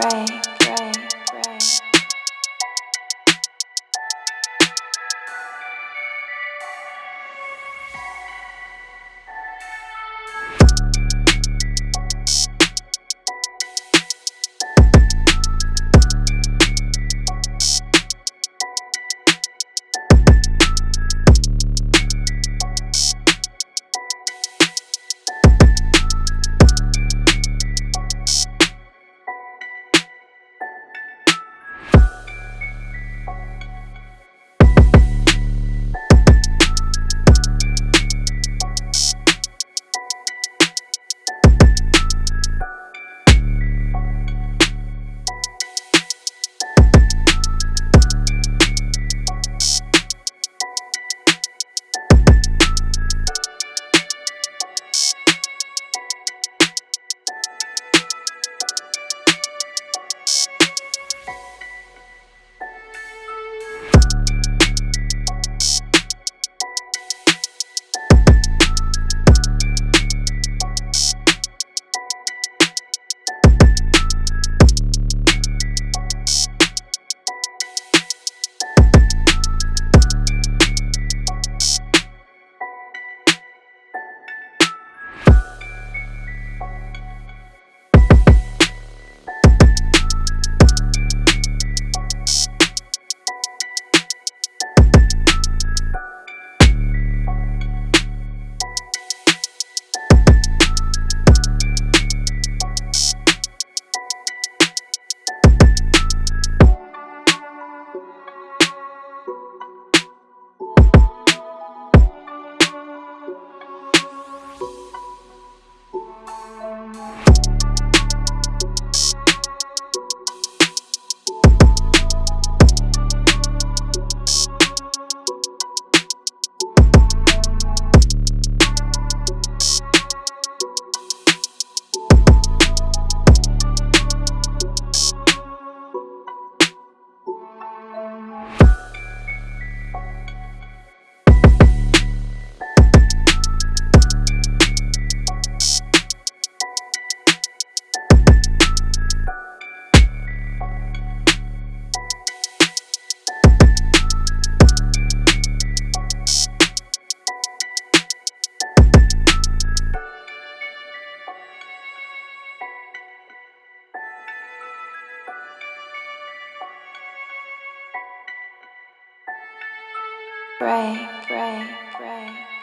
Pray, Pray, pray, pray.